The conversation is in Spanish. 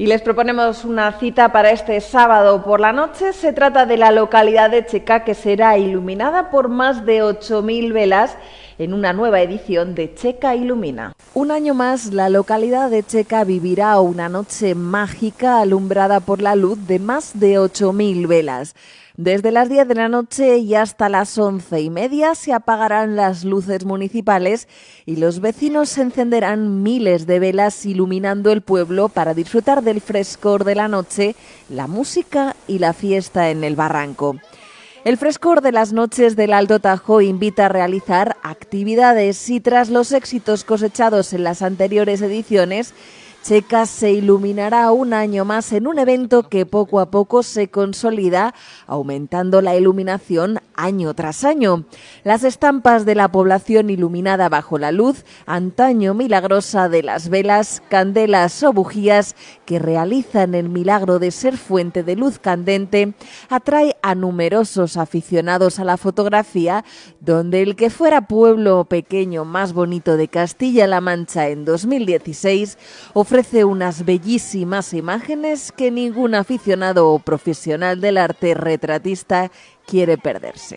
Y les proponemos una cita para este sábado por la noche. Se trata de la localidad de Checa que será iluminada por más de 8.000 velas en una nueva edición de Checa Ilumina. Un año más, la localidad de Checa vivirá una noche mágica alumbrada por la luz de más de 8.000 velas. Desde las 10 de la noche y hasta las once y media se apagarán las luces municipales y los vecinos encenderán miles de velas iluminando el pueblo para disfrutar del frescor de la noche, la música y la fiesta en el barranco. El frescor de las noches del Alto Tajo invita a realizar actividades y tras los éxitos cosechados en las anteriores ediciones, Checa se iluminará un año más en un evento que poco a poco se consolida, aumentando la iluminación año tras año. Las estampas de la población iluminada bajo la luz, antaño milagrosa de las velas, candelas o bujías que realizan el milagro de ser fuente de luz candente, atrae a numerosos aficionados a la fotografía, donde el que fuera pueblo pequeño más bonito de Castilla-La Mancha en 2016 ofrece unas bellísimas imágenes que ningún aficionado o profesional del arte retratista quiere perderse.